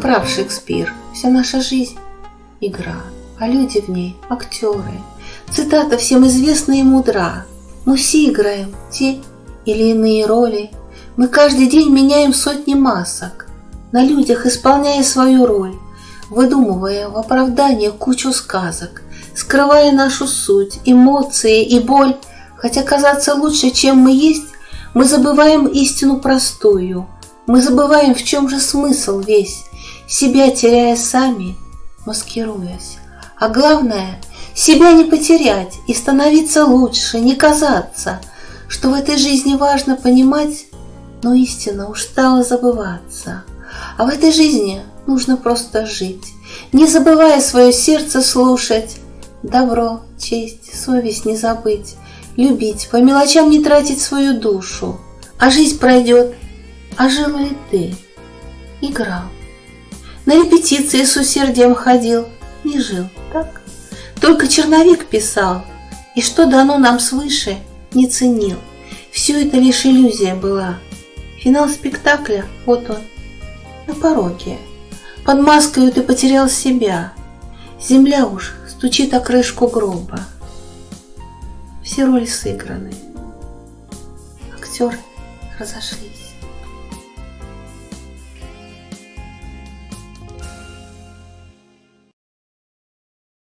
прав Шекспир, вся наша жизнь – игра, а люди в ней – актеры. Цитата всем известна и мудра. Мы все играем те или иные роли. Мы каждый день меняем сотни масок, на людях исполняя свою роль, выдумывая в оправдание кучу сказок, скрывая нашу суть, эмоции и боль, хотя казаться лучше, чем мы есть, мы забываем истину простую, мы забываем, в чем же смысл весь, себя теряя сами, маскируясь. А главное, себя не потерять и становиться лучше, не казаться, что в этой жизни важно понимать, но истина уж стала забываться. А в этой жизни нужно просто жить, не забывая свое сердце слушать, добро, честь, совесть не забыть, любить, по мелочам не тратить свою душу. А жизнь пройдет, а жил ли ты? Играл. На репетиции с усердием ходил, не жил, так? Только черновик писал, и что дано нам свыше, не ценил. Все это лишь иллюзия была. Финал спектакля, вот он, на пороге. Под маской ты потерял себя. Земля уж стучит о крышку гроба. Все роли сыграны. Актеры разошлись.